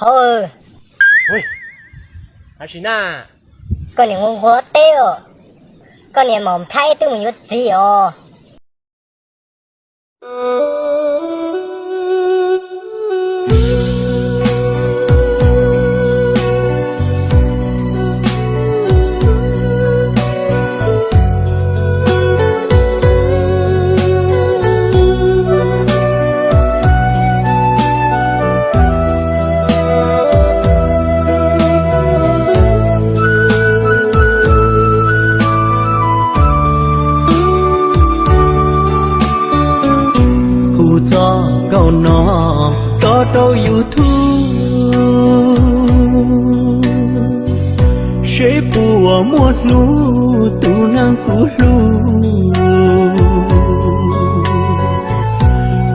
thôi. Ui. À chị na con này ngon quá tiêu con này mỏng thay tôi mình có gì ồ đó nu năng lu.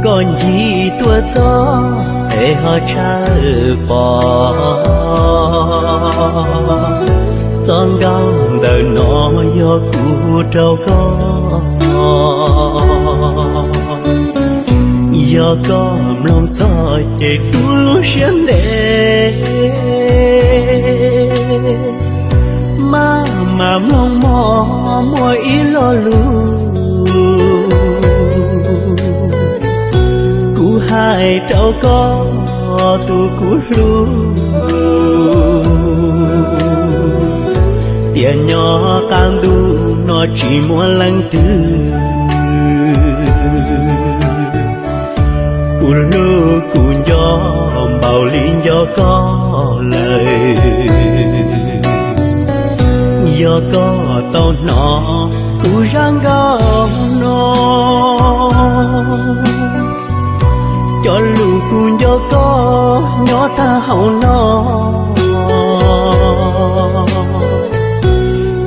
Còn gì tua gió để họ cha bỏ giòn gao đời nó do cú trâu có giờ có lòng gió chạy tu xuyên đê mà mà mong mo mỗi lo lu cú hai trâu có tu cú lu tiền nhỏ càng đu, nó chỉ muốn lăng tư. Cù lô cù gió bào liên gió có lời. Gió có tao nó cù răng gom nó. Cho lù cù gió có, nhỏ ta hậu nó.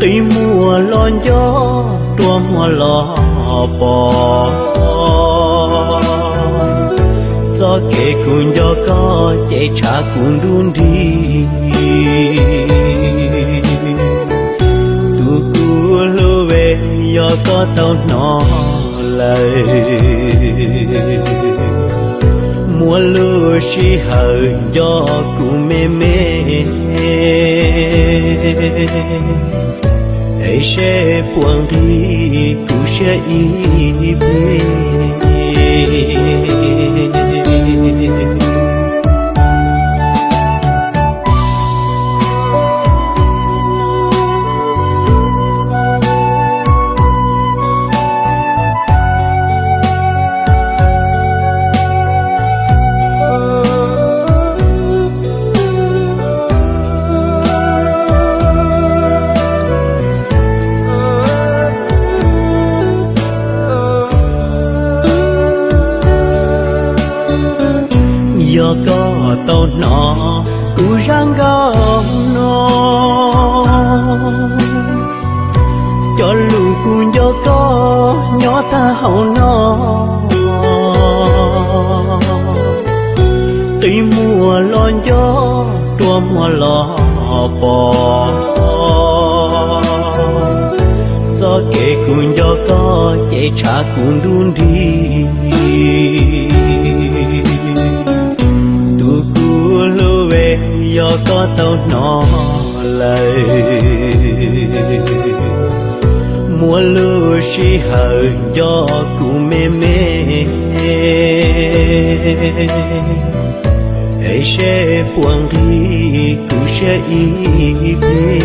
Tuy mùa lon gió, tua mùa lò bò. Gió kể cùng có chạy cha cùng đun đi. Tu cu lô về, gió có tao nó lời. Mùa lúa chỉ hờ, gió cu mê mê. Ấy sẽ buông đi cu sẽ ý giờ có tao nọ, cú răng gom nó. Cho lù cú giờ có, nhỏ ta hậu nó. Tuy mùa lo gió, tua mùa lò bò. Gió kể cùng gió có chạy trả cùng đun đi. Do có tao nó lầy. Mùa lưu chỉ hờ do cụ mê mê. Ấy sẽ quang đi cụ sẽ ý về